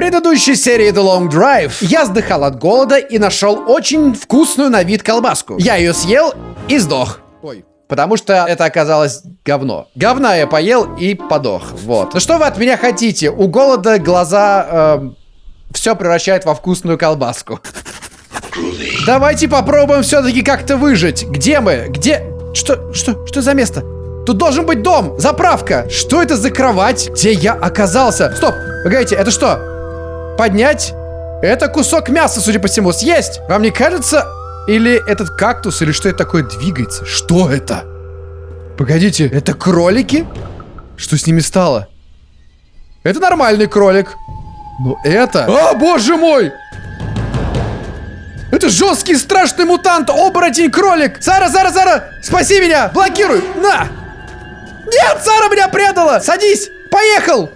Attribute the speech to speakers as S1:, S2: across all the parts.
S1: предыдущей серии The Long Drive я сдыхал от голода и нашел очень вкусную на вид колбаску. Я ее съел и сдох. Ой. Потому что это оказалось говно. Говна я поел и подох. Вот. Ну что вы от меня хотите? У голода глаза... Э, все превращает во вкусную колбаску. Давайте попробуем все-таки как-то выжить. Где мы? Где? Что? Что? Что за место? Тут должен быть дом, заправка. Что это за кровать? Где я оказался? Стоп, погодите, это что? Поднять? Это кусок мяса, судя по всему, съесть. Вам не кажется? Или этот кактус, или что это такое двигается? Что это? Погодите, это кролики? Что с ними стало? Это нормальный кролик. Но это... О, боже мой! Это жесткий страшный мутант, оборотень, кролик! Сара, Сара, Сара! Спаси меня! Блокируй! На! Нет, Сара меня предала! Садись! Поехал!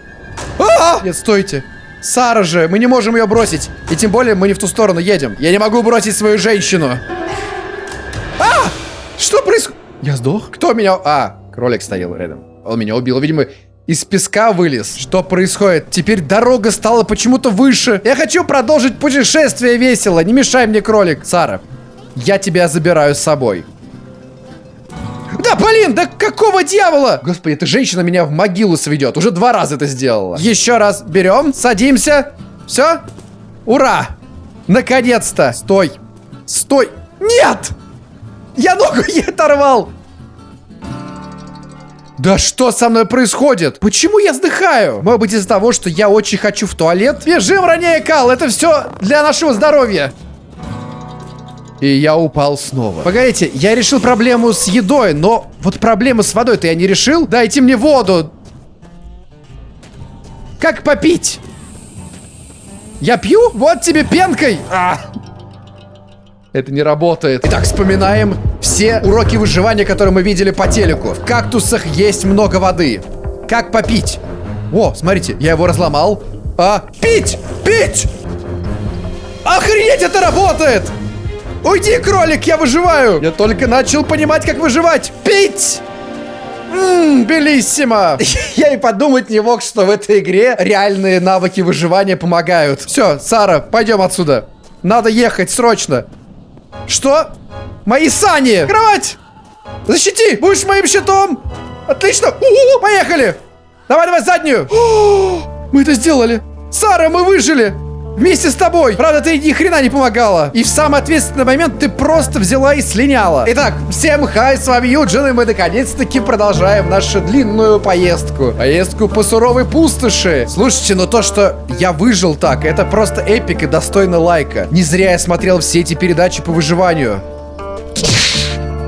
S1: А -а -а! Нет, стойте. Сара же, мы не можем ее бросить. И тем более мы не в ту сторону едем. Я не могу бросить свою женщину. А! Что происходит? Я сдох? Кто меня... А, кролик стоял рядом. Он меня убил. Видимо, из песка вылез. Что происходит? Теперь дорога стала почему-то выше. Я хочу продолжить путешествие весело. Не мешай мне, кролик. Сара, я тебя забираю с собой. Да, блин, да какого дьявола? Господи, эта женщина меня в могилу сведет. Уже два раза это сделала. Еще раз берем, садимся. Все? Ура! Наконец-то! Стой! Стой! Нет! Я ногу ей оторвал! Да что со мной происходит? Почему я вздыхаю? Может быть из-за того, что я очень хочу в туалет? Бежим, ранее Кал, это все для нашего здоровья. И я упал снова. Погодите, я решил проблему с едой, но вот проблему с водой-то я не решил. Дайте мне воду. Как попить? Я пью? Вот тебе пенкой. А! Это не работает. Итак, вспоминаем все уроки выживания, которые мы видели по телеку. В кактусах есть много воды. Как попить? О, смотрите, я его разломал. А, пить! Пить! Охренеть, это работает! Уйди, кролик, я выживаю! Я только начал понимать, как выживать. Пить! Ммм, белиссимо! Я и подумать не мог, что в этой игре реальные навыки выживания помогают. Все, Сара, пойдем отсюда. Надо ехать срочно. Что? Мои сани! Кровать! Защити! Будешь моим щитом! Отлично! У -у -у, поехали! Давай, давай, заднюю! О, мы это сделали! Сара, мы выжили! Вместе с тобой! Правда, ты ни хрена не помогала. И в самый ответственный момент ты просто взяла и слиняла. Итак, всем хай, с вами Юджин, и мы наконец-таки продолжаем нашу длинную поездку. Поездку по суровой пустоши. Слушайте, но то, что я выжил так, это просто эпик и достойно лайка. Не зря я смотрел все эти передачи по выживанию.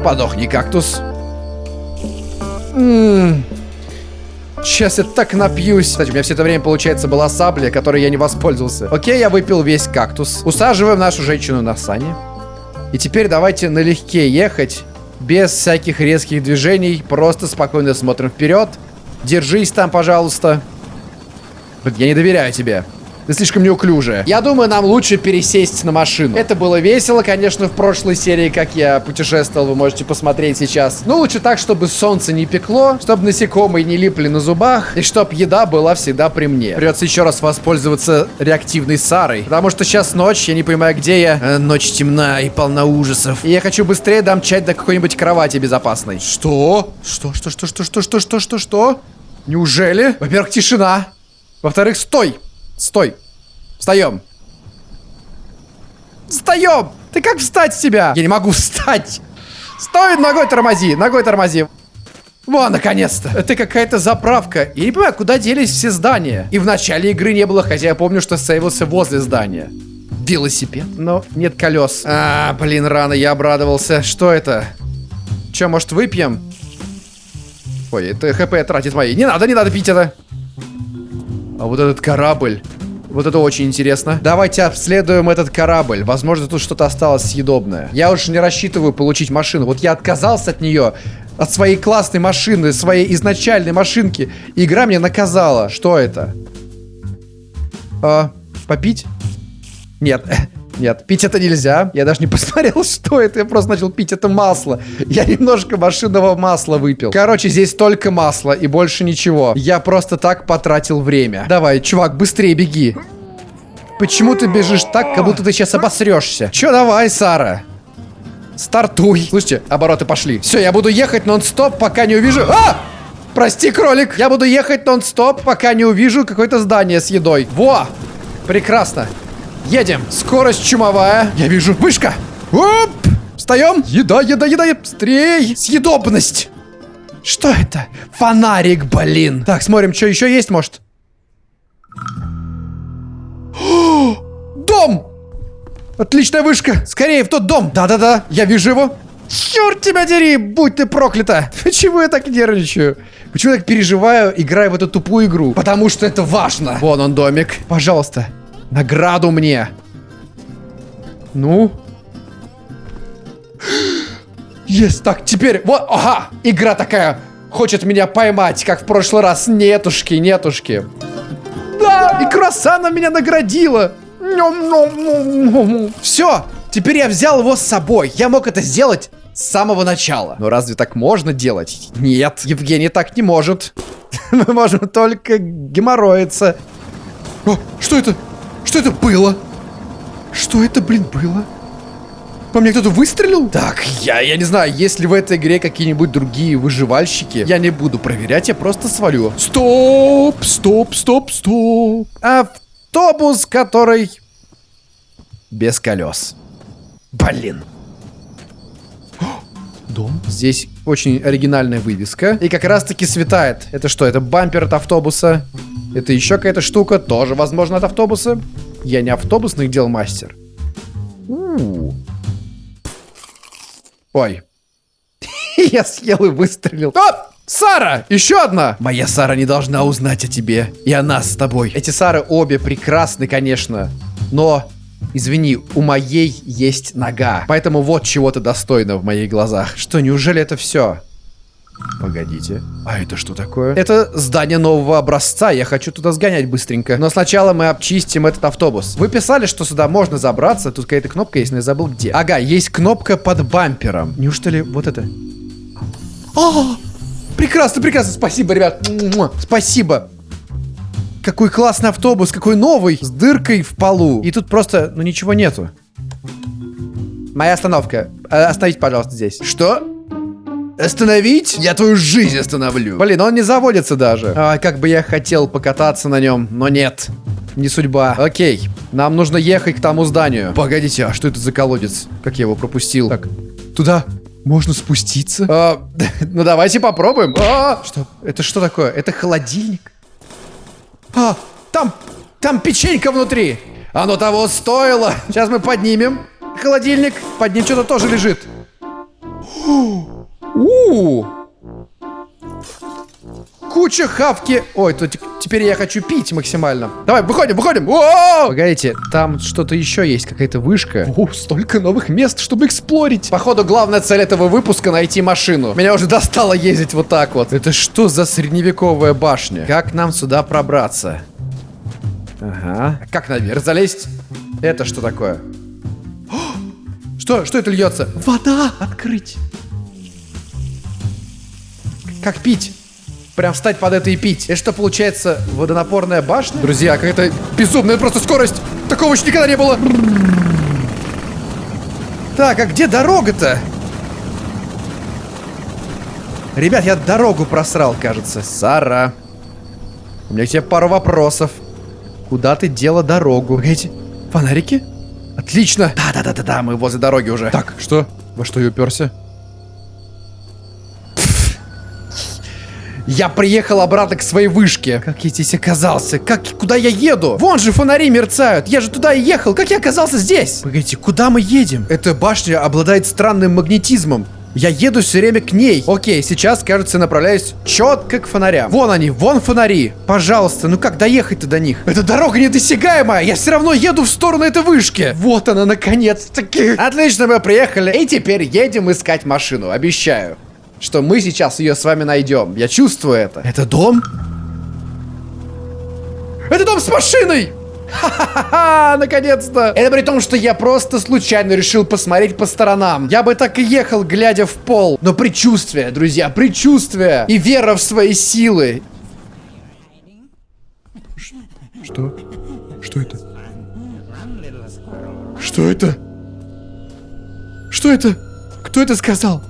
S1: Подохни, кактус. Ммм... Сейчас я так напьюсь. Кстати, у меня все это время, получается, была сабля, которой я не воспользовался. Окей, я выпил весь кактус. Усаживаем нашу женщину на сани. И теперь давайте налегке ехать. Без всяких резких движений. Просто спокойно смотрим вперед. Держись там, пожалуйста. Я не доверяю тебе. Ты слишком неуклюжая. Я думаю, нам лучше пересесть на машину. Это было весело, конечно, в прошлой серии, как я путешествовал, вы можете посмотреть сейчас. Но лучше так, чтобы солнце не пекло, чтобы насекомые не липли на зубах, и чтобы еда была всегда при мне. Придется еще раз воспользоваться реактивной Сарой, потому что сейчас ночь, я не понимаю, где я. Э, ночь темна и полна ужасов. И я хочу быстрее домчать до какой-нибудь кровати безопасной. Что? Что, что, что, что, что, что, что, что, что? Неужели? Во-первых, тишина. Во-вторых, стой. Стой. Встаем. Встаем! Ты как встать с тебя? Я не могу встать. Стой, ногой тормози, ногой тормози. Во, наконец-то. Это какая-то заправка. Я не понимаю, куда делись все здания. И в начале игры не было, хотя я помню, что сейвился возле здания. Велосипед? Но нет колес. А, блин, рано я обрадовался. Что это? Че, может, выпьем? Ой, это хп тратит мои. Не надо, не надо пить это. А вот этот корабль. Вот это очень интересно. Давайте обследуем этот корабль. Возможно, тут что-то осталось съедобное. Я уж не рассчитываю получить машину. Вот я отказался от нее. От своей классной машины, своей изначальной машинки. Игра меня наказала. Что это? А, попить? Нет. Нет, пить это нельзя. Я даже не посмотрел, что это. Я просто начал пить это масло. Я немножко машинного масла выпил. Короче, здесь только масло и больше ничего. Я просто так потратил время. Давай, чувак, быстрее беги. Почему ты бежишь так, как будто ты сейчас обосрешься? Че, давай, Сара. Стартуй. Слушайте, обороты пошли. Все, я буду ехать нон-стоп, пока не увижу... А! Прости, кролик. Я буду ехать нон-стоп, пока не увижу какое-то здание с едой. Во! Прекрасно. Едем. Скорость чумовая. Я вижу. Вышка. Оп! Встаем. Еда, еда, еда. Быстрей. Съедобность. Что это? Фонарик, блин. Так, смотрим, что еще есть, может. Дом! Отличная вышка. Скорее в тот дом. Да-да-да, я вижу его. Черт тебя дери, будь ты проклята. Почему я так нервничаю? Почему я так переживаю, играя в эту тупую игру? Потому что это важно. Вон он домик. Пожалуйста, награду мне. Ну? Есть, так, теперь, вот, ага, игра такая, хочет меня поймать, как в прошлый раз. Нетушки, нетушки. Да, и круассана меня наградила. Все, теперь я взял его с собой. Я мог это сделать с самого начала. Но разве так можно делать? Нет, Евгений так не может. Мы можем только геморроиться. О, что это? Что это было? Что это, блин, было? По мне кто-то выстрелил? Так, я, я не знаю, есть ли в этой игре какие-нибудь другие выживальщики. Я не буду проверять, я просто свалю. Стоп, стоп, стоп, стоп. Автобус, который без колес. Блин. Дом. Здесь очень оригинальная вывеска. И как раз таки светает. Это что, это бампер от автобуса? Это еще какая-то штука, тоже, возможно, от автобуса. Я не автобусный дел мастер. У -у -у. Ой. Я съел и выстрелил. О! Сара! Еще одна! Моя Сара не должна узнать о тебе. И о нас с тобой. Эти Сары обе прекрасны, конечно. Но, извини, у моей есть нога. Поэтому вот чего-то достойно в моих глазах. Что, неужели это все? Погодите. А это что такое? Это здание нового образца. Я хочу туда сгонять быстренько. Но сначала мы обчистим этот автобус. Вы писали, что сюда можно забраться. Тут какая-то кнопка есть, но я забыл где. Ага, есть кнопка под бампером. Неужели вот это? О! Прекрасно, прекрасно. Спасибо, ребят. Спасибо. Какой классный автобус, какой новый. С дыркой в полу. И тут просто, ну ничего нету. Моя остановка. Э, остановите, пожалуйста, здесь. Что? Остановить? Я твою жизнь остановлю. Блин, он не заводится даже. А, как бы я хотел покататься на нем, но нет. Не судьба. Окей, нам нужно ехать к тому зданию. Погодите, а что это за колодец? Как я его пропустил? Так, туда можно спуститься? А, ну давайте попробуем. А, что? Это что такое? Это холодильник? А, там, там печенька внутри. Оно того стоило. Сейчас мы поднимем холодильник. Под ним что-то тоже лежит. У, -у, Куча хавки. Ой, тут теперь я хочу пить максимально. Давай, выходим, выходим. О! Погодите, там что-то еще есть, какая-то вышка. О, столько новых мест, чтобы эксплорить. Походу, главная цель этого выпуска найти машину. Меня уже достало ездить вот так вот. Это что за средневековая башня? Как нам сюда пробраться? Ага. А как наверх залезть? Это что такое? Что? Что это льется? Вода! Открыть! Как пить? Прям встать под это и пить. Это что, получается, водонапорная башня? Друзья, какая-то безумная просто скорость. Такого еще никогда не было. Так, а где дорога-то? Ребят, я дорогу просрал, кажется. Сара. У меня к тебе пару вопросов. Куда ты дела дорогу? Эти фонарики? Отлично. Да-да-да-да-да, мы возле дороги уже. Так, что? Во что я уперся? Я приехал обратно к своей вышке. Как я здесь оказался? Как, куда я еду? Вон же фонари мерцают. Я же туда и ехал. Как я оказался здесь? Погодите, куда мы едем? Эта башня обладает странным магнетизмом. Я еду все время к ней. Окей, сейчас, кажется, направляюсь четко к фонарям. Вон они, вон фонари. Пожалуйста, ну как доехать-то до них? Эта дорога недосягаемая. Я все равно еду в сторону этой вышки. Вот она, наконец-таки. Отлично, мы приехали. И теперь едем искать машину, обещаю что мы сейчас ее с вами найдем. Я чувствую это. Это дом? Это дом с машиной! Ха-ха-ха, наконец-то! Это при том, что я просто случайно решил посмотреть по сторонам. Я бы так и ехал, глядя в пол. Но предчувствие, друзья, предчувствие и вера в свои силы. Что? Что это? Что это? Что это? Кто это сказал?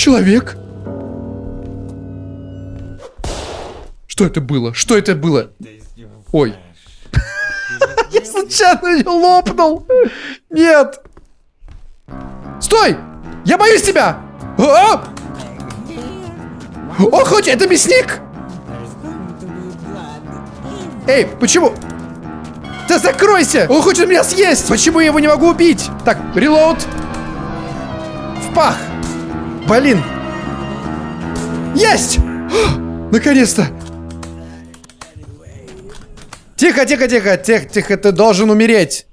S1: Человек? Что это было? Что это было? Ой. Я случайно ее лопнул. Нет. Стой! Я боюсь тебя! О, О хоть это мясник! Эй, почему? Да закройся! Он хочет меня съесть! Почему я его не могу убить? Так, релоуд. В пах! Блин! Есть! Наконец-то! Тихо, тихо, тихо, тихо, тихо, ты должен умереть.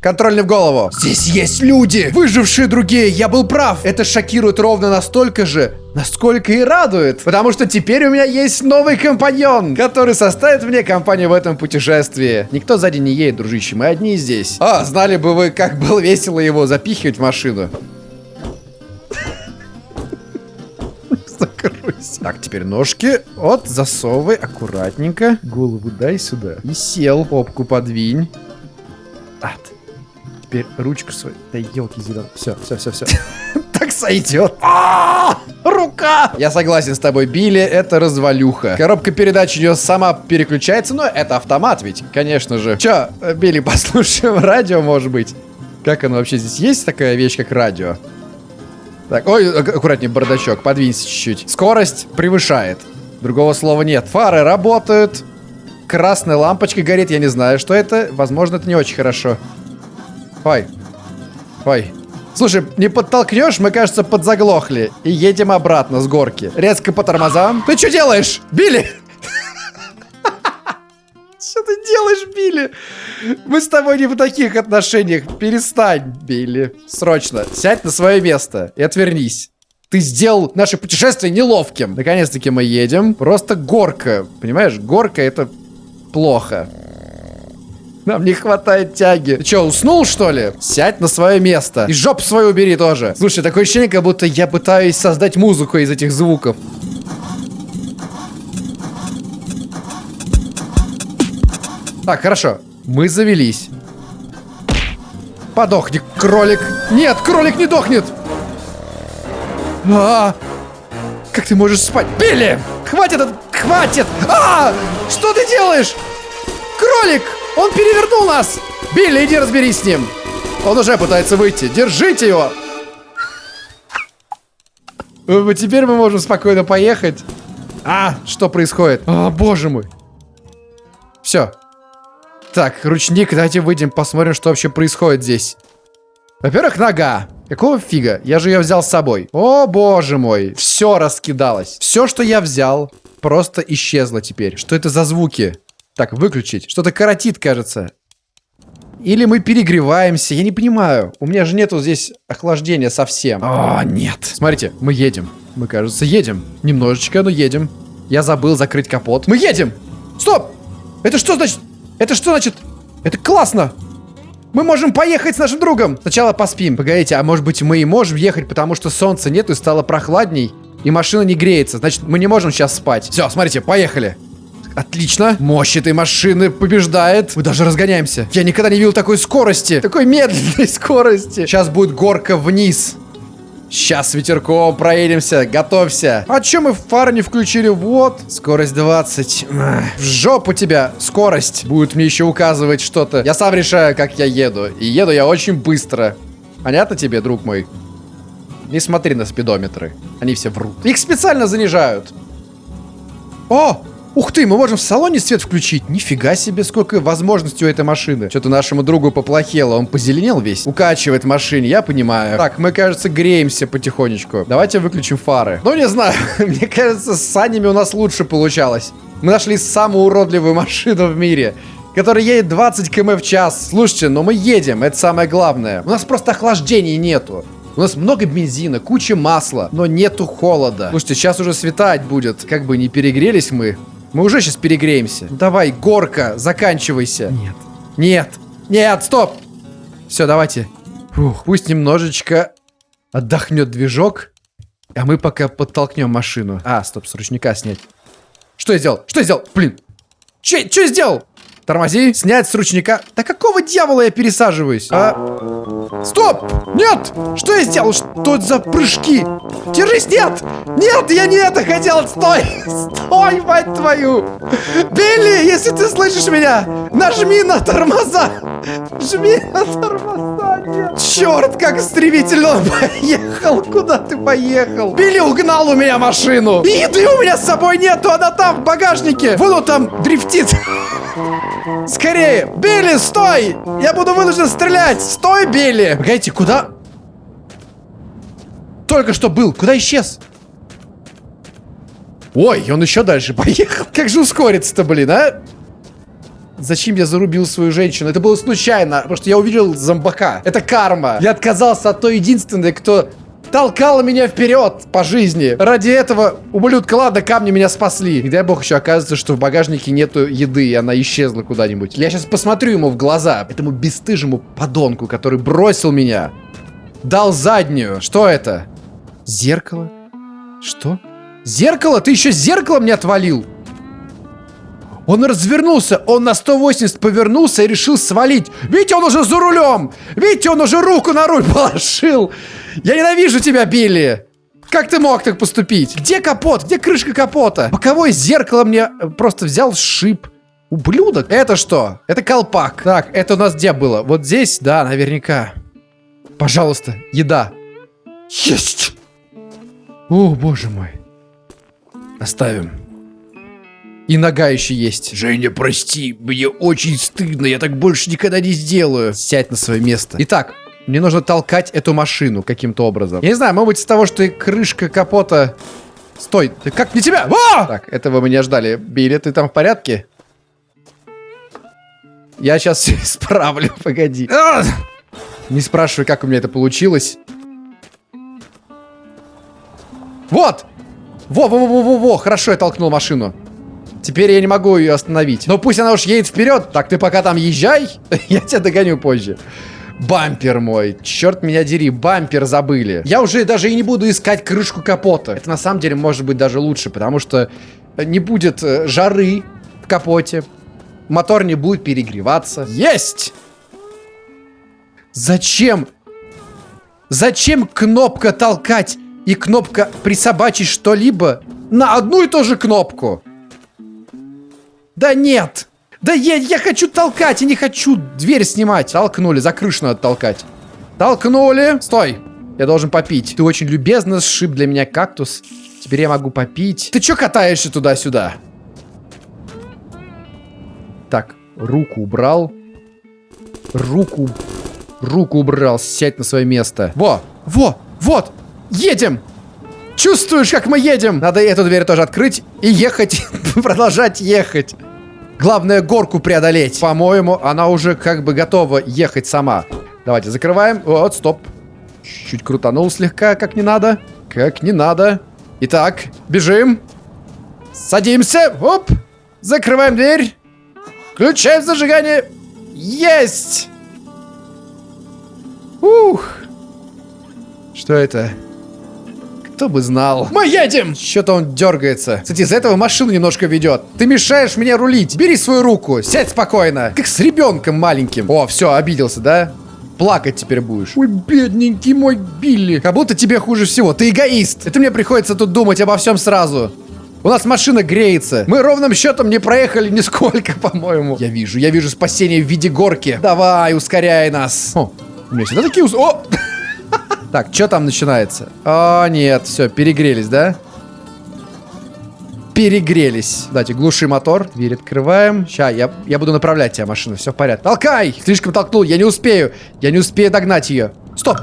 S1: Контрольный в голову. Здесь есть люди, выжившие другие. Я был прав. Это шокирует ровно настолько же, насколько и радует. Потому что теперь у меня есть новый компаньон, который составит мне компанию в этом путешествии. Никто сзади не едет, дружище. Мы одни здесь. А, знали бы вы, как было весело его запихивать в машину. Закройся. Так, теперь ножки. Вот, засовывай аккуратненько. Голову дай сюда. И сел. Попку подвинь. От. Теперь ручку свою. Да елки зеленые. Все, все, все, все. Так сойдет. А, рука! Я согласен с тобой, Билли, это развалюха. Коробка передач у нее сама переключается, но это автомат ведь, конечно же. Че, Билли, послушаем радио, может быть? Как оно вообще здесь? Есть такая вещь, как радио? Так, ой, аккуратнее, бардачок, подвинься чуть-чуть. Скорость превышает. Другого слова нет. Фары работают. Красная лампочка горит, я не знаю, что это. Возможно, это не очень хорошо. Ой. Ой. Слушай, не подтолкнешь, мы, кажется, подзаглохли. И едем обратно с горки. Резко по тормозам. Ты что делаешь? Билли! Что ты делаешь, Билли? Мы с тобой не в таких отношениях. Перестань, Билли. Срочно. Сядь на свое место и отвернись. Ты сделал наше путешествие неловким. Наконец-таки мы едем. Просто горка. Понимаешь, горка это плохо. Нам не хватает тяги. Ты что, уснул, что ли? Сядь на свое место. И жопу свою убери тоже. Слушай, такое ощущение, как будто я пытаюсь создать музыку из этих звуков. Так, хорошо. Мы завелись. Подохни, кролик. Нет, кролик не дохнет. А, -а, а Как ты можешь спать? Билли! Хватит! Хватит! А! Что ты делаешь? Кролик! Он перевернул нас! Билли, иди разберись с ним. Он уже пытается выйти. Держите его! Теперь мы можем спокойно поехать. А, что происходит? О, боже мой. Все. Так, ручник, давайте выйдем, посмотрим, что вообще происходит здесь. Во-первых, нога. Какого фига? Я же ее взял с собой. О, боже мой. Все раскидалось. Все, что я взял, просто исчезло теперь. Что это за звуки? Так, выключить. Что-то коротит, кажется. Или мы перегреваемся, я не понимаю. У меня же нету здесь охлаждения совсем. О, нет. Смотрите, мы едем. Мы, кажется, едем. Немножечко, но едем. Я забыл закрыть капот. Мы едем! Стоп! Это что значит? Это что значит? Это классно! Мы можем поехать с нашим другом! Сначала поспим. Погодите, а может быть мы и можем ехать, потому что солнца нету и стало прохладней? И машина не греется. Значит, мы не можем сейчас спать. Все, смотрите, поехали. Отлично. Мощь этой машины побеждает. Мы даже разгоняемся. Я никогда не видел такой скорости. Такой медленной скорости. Сейчас будет горка вниз. Сейчас ветерком проедемся, готовься. А чё мы фары не включили? Вот, скорость 20. В жопу тебя скорость. Будет мне еще указывать что-то. Я сам решаю, как я еду. И еду я очень быстро. Понятно тебе, друг мой? Не смотри на спидометры. Они все врут. Их специально занижают. О! Ух ты, мы можем в салоне свет включить. Нифига себе, сколько возможностей у этой машины. Что-то нашему другу поплохело. Он позеленел весь. Укачивает машине, я понимаю. Так, мы, кажется, греемся потихонечку. Давайте выключим фары. Ну, не знаю. Мне кажется, с санями у нас лучше получалось. Мы нашли самую уродливую машину в мире который едет 20 км в час. Слушайте, но мы едем, это самое главное. У нас просто охлаждения нету. У нас много бензина, куча масла, но нету холода. Слушайте, сейчас уже светать будет. Как бы не перегрелись мы. Мы уже сейчас перегреемся. Давай, горка, заканчивайся. Нет. Нет. Нет, стоп. Все, давайте. Фух, пусть немножечко отдохнет движок. А мы пока подтолкнем машину. А, стоп, с ручника снять. Что я сделал? Что я сделал? Блин. Че, что я сделал? Тормози, снять с ручника. Да какого дьявола я пересаживаюсь? А... Стоп! Нет! Что я сделал? Что это за прыжки? Держись, нет! Нет, я не это хотел! Стой! Стой, мать твою! Билли, если ты слышишь меня, нажми на тормоза! Жми на тормоза, нет! Черт, как стремительно поехал! Куда ты поехал? Билли угнал у меня машину! И еды у меня с собой нету, она там, в багажнике! Вон он там дрифтит! Скорее! Билли, стой! Я буду вынужден стрелять! Стой, Билли! Погодите, куда? Только что был. Куда исчез? Ой, он еще дальше поехал. Как же ускориться-то, блин, а? Зачем я зарубил свою женщину? Это было случайно, потому что я увидел зомбака. Это карма. Я отказался от той единственной, кто толкала меня вперед по жизни. Ради этого ублюдка, ладно, камни меня спасли. И дай бог еще оказывается, что в багажнике нету еды, и она исчезла куда-нибудь. Я сейчас посмотрю ему в глаза, этому бесстыжему подонку, который бросил меня. Дал заднюю. Что это? Зеркало? Что? Зеркало? Ты еще зеркало мне отвалил? Он развернулся, он на 180 повернулся и решил свалить. Видите, он уже за рулем! Видите, он уже руку на руль положил! Я ненавижу тебя, Билли! Как ты мог так поступить? Где капот? Где крышка капота? Боковое зеркало мне просто взял шип. Ублюдок. Это что? Это колпак. Так, это у нас где было? Вот здесь? Да, наверняка. Пожалуйста, еда. Есть! О, боже мой. Оставим. И нога еще есть. Женя, прости, мне очень стыдно, я так больше никогда не сделаю. Сядь на свое место. Итак, мне нужно толкать эту машину каким-то образом. Я не знаю, может быть из того, что крышка капота... Стой, ты как не тебя? А! Так, этого мы не ждали. Билли, ты там в порядке? Я сейчас все исправлю, погоди. А! Не спрашивай, как у меня это получилось. Вот! Во-во-во-во-во, хорошо я толкнул машину. Теперь я не могу ее остановить. Но пусть она уж едет вперед. Так, ты пока там езжай, я тебя догоню позже. Бампер мой. Черт меня дери, бампер забыли. Я уже даже и не буду искать крышку капота. Это на самом деле может быть даже лучше, потому что не будет э, жары в капоте. Мотор не будет перегреваться. Есть! Зачем? Зачем кнопка толкать и кнопка присобачить что-либо на одну и ту же кнопку? Да нет! Да я, я хочу толкать, я не хочу дверь снимать. Толкнули, за крышу надо толкать. Толкнули. Стой. Я должен попить. Ты очень любезно сшиб для меня кактус. Теперь я могу попить. Ты чё катаешься туда-сюда? Так, руку убрал. Руку... Руку убрал. Сядь на свое место. Во! Во! Вот! Едем! Чувствуешь, как мы едем? Надо эту дверь тоже открыть и ехать. Продолжать ехать. Главное горку преодолеть. По-моему, она уже как бы готова ехать сама. Давайте закрываем. Вот, стоп. Чуть крутанул слегка, как не надо. Как не надо. Итак, бежим. Садимся. Оп. Закрываем дверь. Включаем зажигание. Есть. Ух. Что это? Кто бы знал. Мы едем! Что-то он дергается. Кстати, из-за этого машину немножко ведет. Ты мешаешь мне рулить. Бери свою руку. Сядь спокойно. Как с ребенком маленьким. О, все, обиделся, да? Плакать теперь будешь. Ой, бедненький мой Билли. Как будто тебе хуже всего. Ты эгоист. Это мне приходится тут думать обо всем сразу. У нас машина греется. Мы ровным счетом не проехали нисколько, по-моему. Я вижу, я вижу спасение в виде горки. Давай, ускоряй нас. О, у меня всегда такие... О! Так, что там начинается? О, нет, все, перегрелись, да? Перегрелись. Давайте, глуши мотор. Дверь открываем. Сейчас, я, я буду направлять тебя, машину. Все в порядке. Толкай! Слишком толкнул, я не успею. Я не успею догнать ее. Стоп!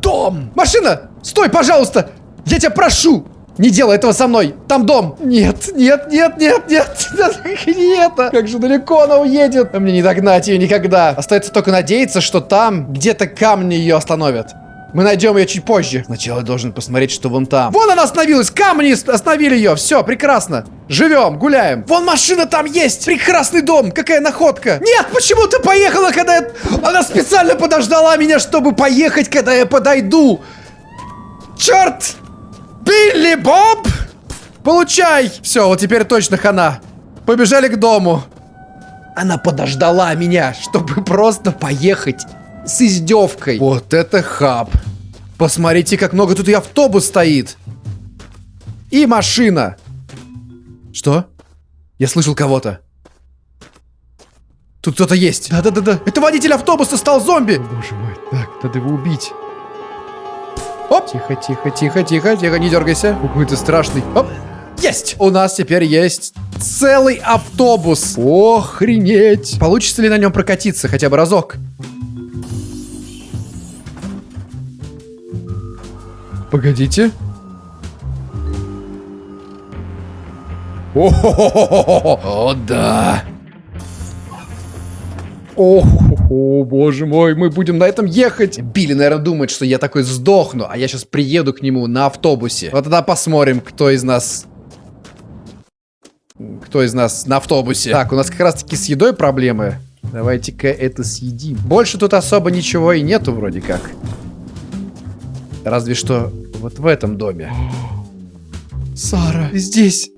S1: Дом! Машина! Стой, пожалуйста! Я тебя прошу! Не делай этого со мной! Там дом! Нет, нет, нет, нет, нет! Не это! Как же далеко она уедет! Мне не догнать ее никогда! Остается только надеяться, что там где-то камни ее остановят. Мы найдем ее чуть позже. Сначала я должен посмотреть, что вон там. Вон она остановилась! Камни остановили ее! Все, прекрасно! Живем, гуляем. Вон машина там есть! Прекрасный дом! Какая находка! Нет, почему ты поехала, когда я... Она специально подождала меня, чтобы поехать, когда я подойду! Черт! Билли Боб! Получай! Все, вот теперь точно хана. Побежали к дому. Она подождала меня, чтобы просто поехать с издевкой. Вот это хаб. Посмотрите, как много тут и автобус стоит. И машина. Что? Я слышал кого-то. Тут кто-то есть. Да-да-да-да. Это водитель автобуса стал зомби. Боже мой. Так, надо его убить. Оп. Тихо, тихо, тихо, тихо, тихо, не дергайся. Какой ты страшный. Оп. Есть! У нас теперь есть целый автобус. Охренеть. Получится ли на нем прокатиться хотя бы разок? Погодите. О, да. О, о, боже мой, мы будем на этом ехать. Билли, наверное, думает, что я такой сдохну, а я сейчас приеду к нему на автобусе. Вот тогда посмотрим, кто из нас... Кто из нас на автобусе. Так, у нас как раз-таки с едой проблемы. Давайте-ка это съедим. Больше тут особо ничего и нету вроде как. Разве что вот в этом доме. Сара, здесь.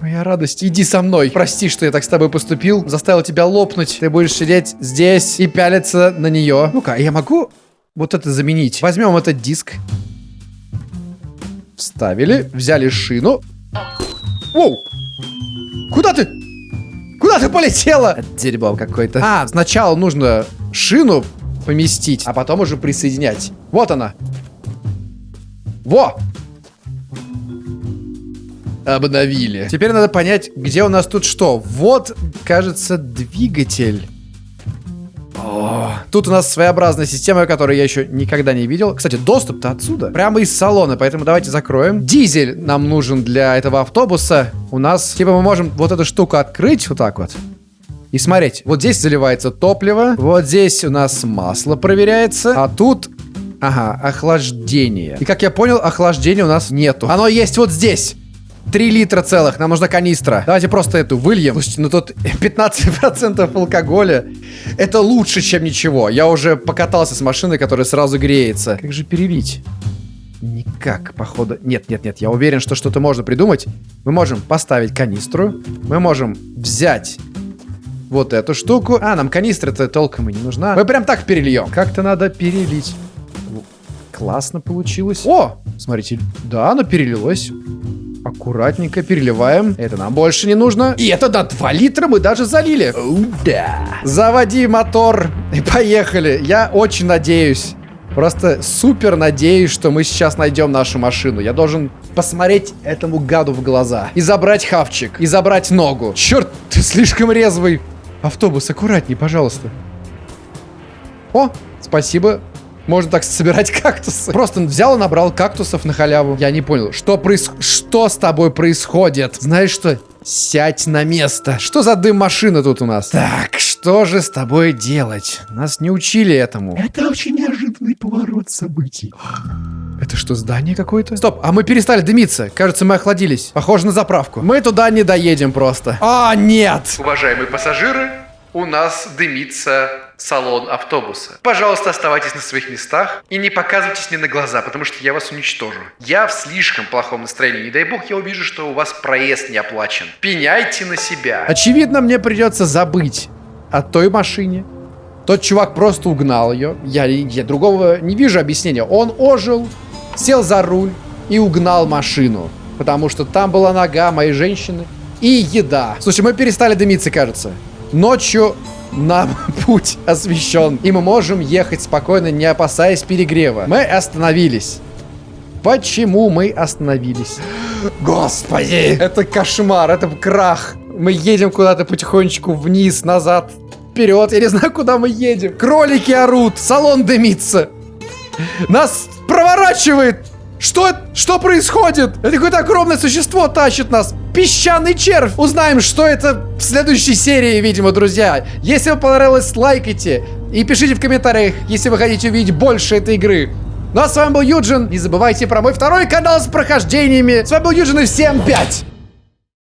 S1: Моя радость, иди со мной. Прости, что я так с тобой поступил. Заставил тебя лопнуть. Ты будешь сидеть здесь и пялиться на нее. Ну-ка, я могу вот это заменить? Возьмем этот диск. Вставили, взяли шину. Воу! Куда ты? Куда ты полетела? Это дерьмо какое-то. А, сначала нужно шину поместить, а потом уже присоединять. Вот она. Во! Обновили. Теперь надо понять, где у нас тут что. Вот, кажется, двигатель. О, тут у нас своеобразная система, которую я еще никогда не видел. Кстати, доступ-то отсюда. Прямо из салона, поэтому давайте закроем. Дизель нам нужен для этого автобуса. У нас, типа, мы можем вот эту штуку открыть вот так вот. И смотреть, вот здесь заливается топливо, вот здесь у нас масло проверяется, а тут Ага, охлаждение. И как я понял, охлаждения у нас нету. Оно есть вот здесь. 3 литра целых, нам нужна канистра. Давайте просто эту выльем. Слушайте, ну тут 15% алкоголя. Это лучше, чем ничего. Я уже покатался с машиной, которая сразу греется. Как же перелить? Никак, походу. Нет, нет, нет, я уверен, что что-то можно придумать. Мы можем поставить канистру. Мы можем взять вот эту штуку. А, нам канистра-то толком и не нужна. Мы прям так перельем. Как-то надо перелить. Классно получилось. О, смотрите, да, оно перелилось. Аккуратненько переливаем. Это нам больше не нужно. И это до 2 литра мы даже залили. О, да. Заводи мотор и поехали. Я очень надеюсь. Просто супер надеюсь, что мы сейчас найдем нашу машину. Я должен посмотреть этому гаду в глаза. И забрать хавчик. И забрать ногу. Черт, ты слишком резвый. Автобус, аккуратней, пожалуйста. О, спасибо. Можно так собирать кактусы. Просто взял и набрал кактусов на халяву. Я не понял, что проис... Что с тобой происходит? Знаешь что? Сядь на место. Что за дым машина тут у нас? Так, что же с тобой делать? Нас не учили этому.
S2: Это очень неожиданный поворот событий.
S1: Это что, здание какое-то? Стоп, а мы перестали дымиться. Кажется, мы охладились. Похоже на заправку. Мы туда не доедем просто. А, нет! Уважаемые пассажиры, у нас дымится салон автобуса. Пожалуйста, оставайтесь на своих местах и не показывайтесь мне на глаза, потому что я вас уничтожу. Я в слишком плохом настроении. Не дай бог я увижу, что у вас проезд не оплачен. Пеняйте на себя. Очевидно, мне придется забыть о той машине. Тот чувак просто угнал ее. Я, я другого не вижу объяснения. Он ожил, сел за руль и угнал машину. Потому что там была нога моей женщины и еда. Слушай, мы перестали дымиться, кажется. Ночью нам путь освещен, и мы можем ехать спокойно, не опасаясь перегрева. Мы остановились. Почему мы остановились? Господи! Это кошмар, это крах. Мы едем куда-то потихонечку вниз, назад, вперед. Я не знаю, куда мы едем. Кролики орут, салон дымится. Нас проворачивает что, что происходит? Это какое-то огромное существо тащит нас. Песчаный червь. Узнаем, что это в следующей серии, видимо, друзья. Если вам понравилось, лайкайте. И пишите в комментариях, если вы хотите увидеть больше этой игры. Ну а с вами был Юджин. Не забывайте про мой второй канал с прохождениями. С вами был Юджин и всем пять.